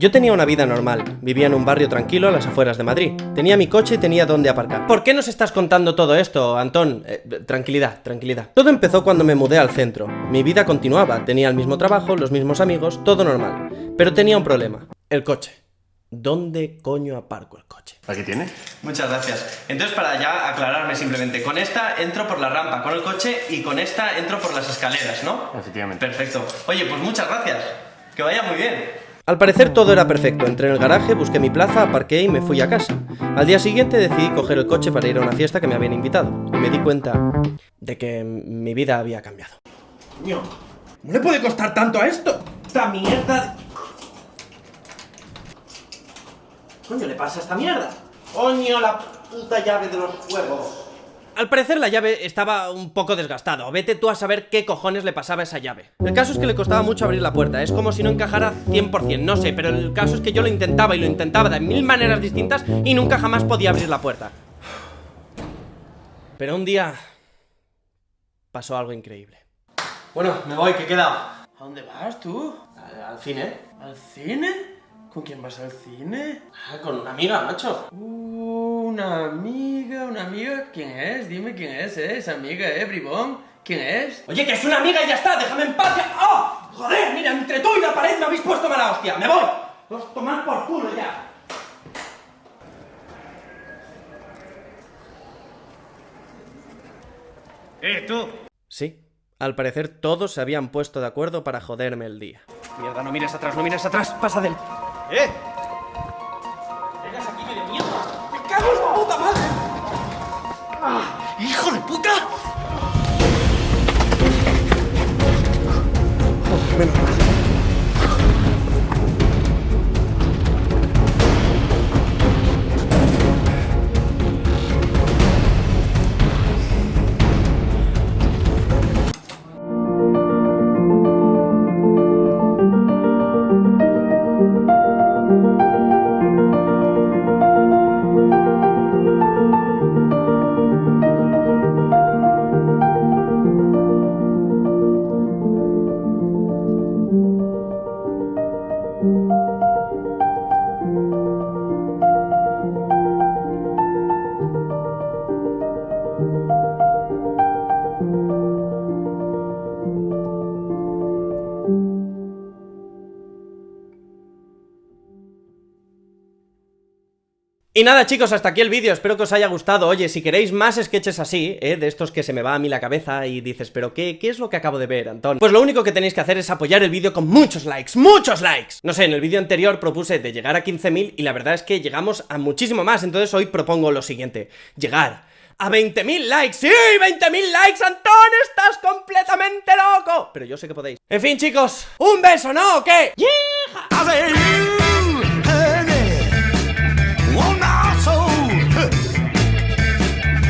Yo tenía una vida normal, vivía en un barrio tranquilo a las afueras de Madrid. Tenía mi coche y tenía dónde aparcar. ¿Por qué nos estás contando todo esto, Antón? Eh, tranquilidad, tranquilidad. Todo empezó cuando me mudé al centro. Mi vida continuaba, tenía el mismo trabajo, los mismos amigos, todo normal. Pero tenía un problema, el coche. ¿Dónde coño aparco el coche? ¿Aquí tiene? Muchas gracias. Entonces, para ya aclararme simplemente, con esta entro por la rampa con el coche y con esta entro por las escaleras, ¿no? Efectivamente. Perfecto. Oye, pues muchas gracias. Que vaya muy bien. Al parecer todo era perfecto, entré en el garaje, busqué mi plaza, aparqué y me fui a casa. Al día siguiente decidí coger el coche para ir a una fiesta que me habían invitado, y me di cuenta de que mi vida había cambiado. Coño, ¿no le puede costar tanto a esto? ¡Esta mierda! ¿Coño le pasa a esta mierda? ¡Coño, la puta llave de los juegos! Al parecer la llave estaba un poco desgastada, o vete tú a saber qué cojones le pasaba a esa llave. El caso es que le costaba mucho abrir la puerta, es como si no encajara 100%, no sé, pero el caso es que yo lo intentaba y lo intentaba de mil maneras distintas y nunca jamás podía abrir la puerta. Pero un día pasó algo increíble. Bueno, me voy, que queda. ¿A dónde vas tú? Al, al cine. ¿Al cine? ¿Con quién vas al cine? Ah, con una amiga, macho. Uh, una amiga, una amiga. ¿Quién es? Dime quién es, ¿eh? Esa amiga, ¿eh, bribón? ¿Quién es? Oye, que es una amiga y ya está, déjame en paz. ya- ¡Oh! Joder, mira, entre tú y la pared me habéis puesto mala hostia. ¡Me voy! Os tomar por culo ya. ¡Eh, tú! Sí, al parecer todos se habían puesto de acuerdo para joderme el día. Mierda, no mires atrás, no mires atrás. Pasa del. ¡Eh! ¡Vengas aquí, de mierda! ¡Me cago en la puta madre! ¡Hijo de puta! Y nada chicos, hasta aquí el vídeo, espero que os haya gustado Oye, si queréis más sketches así, ¿eh? de estos que se me va a mí la cabeza y dices ¿Pero qué, qué es lo que acabo de ver, Antón? Pues lo único que tenéis que hacer es apoyar el vídeo con muchos likes, ¡muchos likes! No sé, en el vídeo anterior propuse de llegar a 15.000 y la verdad es que llegamos a muchísimo más Entonces hoy propongo lo siguiente, llegar a 20.000 likes, ¡sí! ¡20.000 likes, Antón! ¡Estás completamente loco! Pero yo sé que podéis En fin chicos, ¡un beso, ¿no? ¿O qué? ¡Yeeja!